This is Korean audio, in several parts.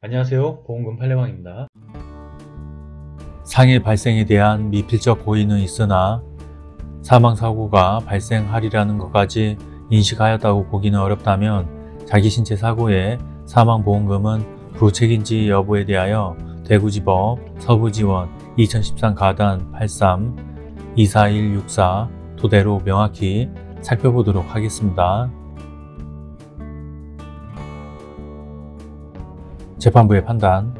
안녕하세요 보험금 팔례방입니다 상해 발생에 대한 미필적 고의는 있으나 사망사고가 발생하리라는 것까지 인식하였다고 보기는 어렵다면 자기 신체 사고의 사망보험금은 부책인지 여부에 대하여 대구지법 서부지원 2013 가단 83 24164 토대로 명확히 살펴보도록 하겠습니다. 재판부의 판단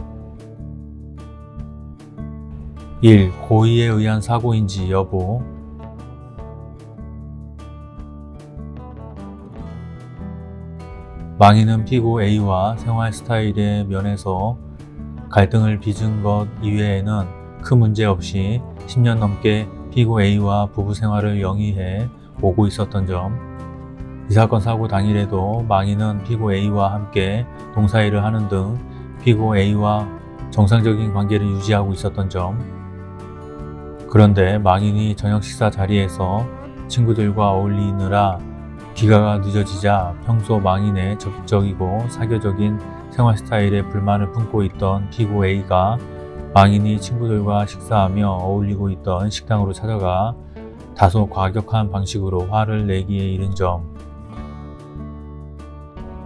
1. 고의에 의한 사고인지 여부 망인은 피고 A와 생활 스타일의 면에서 갈등을 빚은 것 이외에는 큰 문제 없이 10년 넘게 피고 A와 부부 생활을 영위해 오고 있었던 점, 이 사건 사고 당일에도 망인은 피고 A와 함께 동사일을 하는 등 피고 A와 정상적인 관계를 유지하고 있었던 점, 그런데 망인이 저녁 식사 자리에서 친구들과 어울리느라 귀가가 늦어지자 평소 망인의 적극적이고 사교적인 생활 스타일에 불만을 품고 있던 피고 A가 망인이 친구들과 식사하며 어울리고 있던 식당으로 찾아가 다소 과격한 방식으로 화를 내기에 이른 점.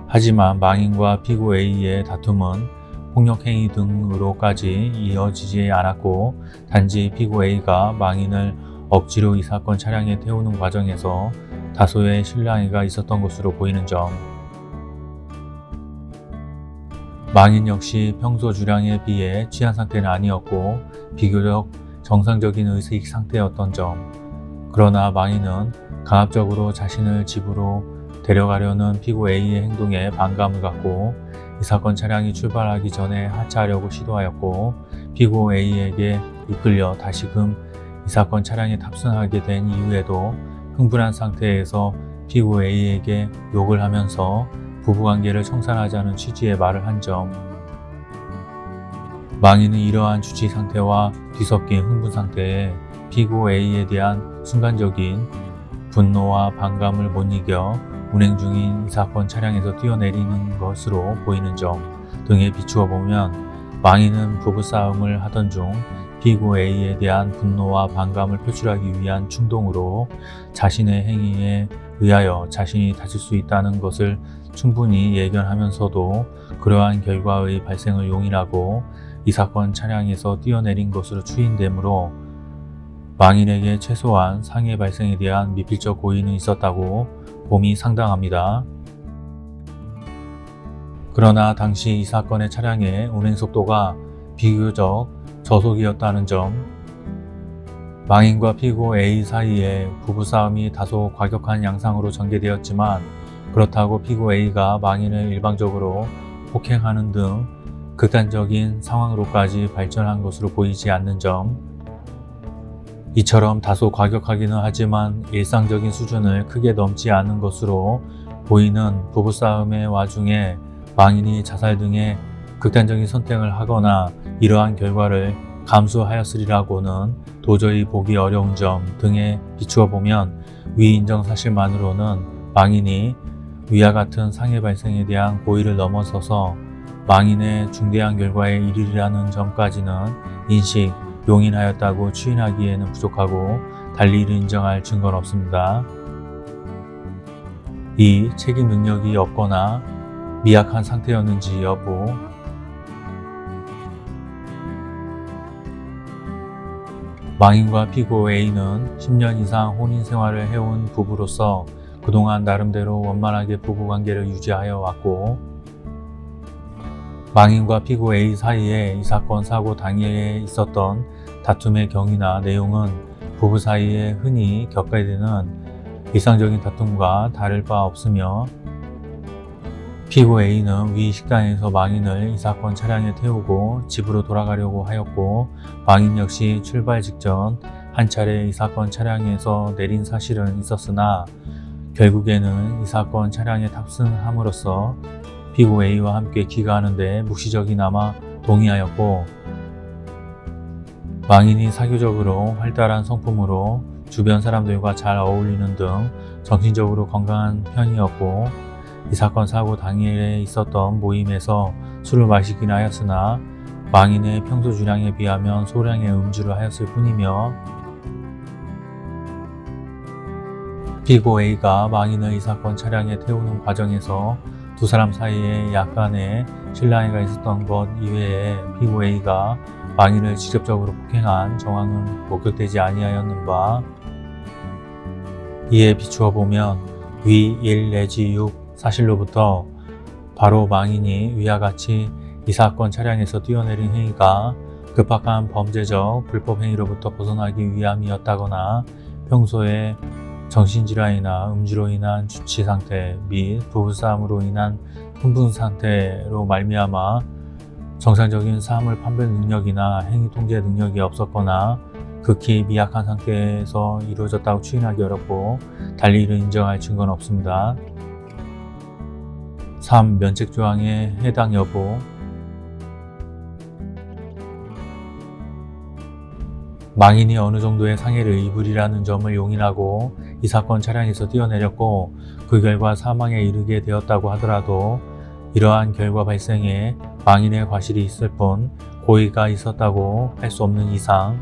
하지만 망인과 피고 A의 다툼은 폭력행위 등으로까지 이어지지 않았고 단지 피고 A가 망인을 억지로 이 사건 차량에 태우는 과정에서 다소의 실랑이가 있었던 것으로 보이는 점. 망인 역시 평소 주량에 비해 취한 상태는 아니었고 비교적 정상적인 의식 상태였던 점. 그러나 망인은 강압적으로 자신을 집으로 데려가려는 피고 A의 행동에 반감을 갖고 이 사건 차량이 출발하기 전에 하차하려고 시도하였고 피고 A에게 이끌려 다시금 이 사건 차량에 탑승하게 된 이후에도 흥분한 상태에서 피고 A에게 욕을 하면서 부부관계를 청산하자는 취지의 말을 한 점. 망인은 이러한 주치 상태와 뒤섞인 흥분 상태에 피고 A에 대한 순간적인 분노와 반감을 못 이겨 운행 중인 이 사건 차량에서 뛰어내리는 것으로 보이는 점 등에 비추어 보면 망인은 부부싸움을 하던 중 피고 A에 대한 분노와 반감을 표출하기 위한 충동으로 자신의 행위에 의하여 자신이 다칠 수 있다는 것을 충분히 예견하면서도 그러한 결과의 발생을 용인하고 이 사건 차량에서 뛰어내린 것으로 추인되므로 망인에게 최소한 상해 발생에 대한 미필적 고의는 있었다고 봄이 상당합니다. 그러나 당시 이 사건의 차량의 운행속도가 비교적 저속이었다는 점 망인과 피고 A 사이에 부부싸움이 다소 과격한 양상으로 전개되었지만 그렇다고 피고 A가 망인을 일방적으로 폭행하는 등 극단적인 상황으로까지 발전한 것으로 보이지 않는 점 이처럼 다소 과격하기는 하지만 일상적인 수준을 크게 넘지 않은 것으로 보이는 부부싸움의 와중에 망인이 자살 등의 극단적인 선택을 하거나 이러한 결과를 감수하였으리라고는 도저히 보기 어려운 점 등에 비추어 보면 위 인정 사실만으로는 망인이 위와 같은 상해 발생에 대한 고의를 넘어서서 망인의 중대한 결과에 이르리라는 점까지는 인식, 용인하였다고 추인하기에는 부족하고 달리 이를 인정할 증거는 없습니다. 2. 책임 능력이 없거나 미약한 상태였는지 여부 망인과 피고 A는 10년 이상 혼인 생활을 해온 부부로서 그동안 나름대로 원만하게 부부관계를 유지하여 왔고 망인과 피고 A 사이에 이 사건 사고 당일에 있었던 다툼의 경위나 내용은 부부 사이에 흔히 겪게 되는 일상적인 다툼과 다를 바 없으며 피고 A는 위 식당에서 망인을 이 사건 차량에 태우고 집으로 돌아가려고 하였고 망인 역시 출발 직전 한 차례 이 사건 차량에서 내린 사실은 있었으나 결국에는 이 사건 차량에 탑승함으로써 피고 A와 함께 귀가하는 데 묵시적이나마 동의하였고 망인이 사교적으로 활달한 성품으로 주변 사람들과 잘 어울리는 등 정신적으로 건강한 편이었고 이 사건 사고 당일에 있었던 모임에서 술을 마시긴 하였으나 망인의 평소 주량에 비하면 소량의 음주를 하였을 뿐이며 피고 A가 망인을 이 사건 차량에 태우는 과정에서 두 사람 사이에 약간의 실랑이가 있었던 것 이외에 피고 A가 망인을 직접적으로 폭행한 정황은 목격되지 아니하였는 바 이에 비추어 보면 위 1 내지 6 사실로부터 바로 망인이 위와 같이 이 사건 차량에서 뛰어내린 행위가 급박한 범죄적 불법 행위로부터 벗어나기 위함이었다거나 평소에 정신질환이나 음주로 인한 주치 상태 및 부부싸움으로 인한 흥분 상태로 말미암아 정상적인 사물 판별 능력이나 행위 통제 능력이 없었거나 극히 미약한 상태에서 이루어졌다고 추인하기 어렵고 달리 이를 인정할 증거는 없습니다. 3. 면책조항의 해당 여부 망인이 어느 정도의 상해를 입으리라는 점을 용인하고 이 사건 차량에서 뛰어내렸고 그 결과 사망에 이르게 되었다고 하더라도 이러한 결과 발생에 망인의 과실이 있을 뿐 고의가 있었다고 할 수 없는 이상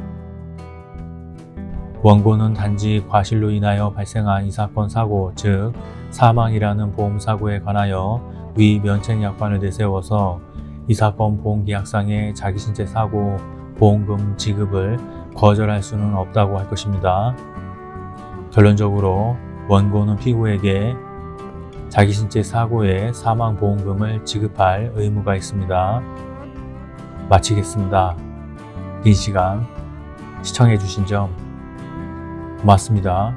원고는 단지 과실로 인하여 발생한 이 사건 사고 즉 사망이라는 보험사고에 관하여 위 면책약관을 내세워서 이 사건 보험계약상의 자기 신체 사고 보험금 지급을 거절할 수는 없다고 할 것입니다. 결론적으로 원고는 피고에게 자기 신체 사고의 사망보험금을 지급할 의무가 있습니다. 마치겠습니다. 긴 시간 시청해주신 점 고맙습니다.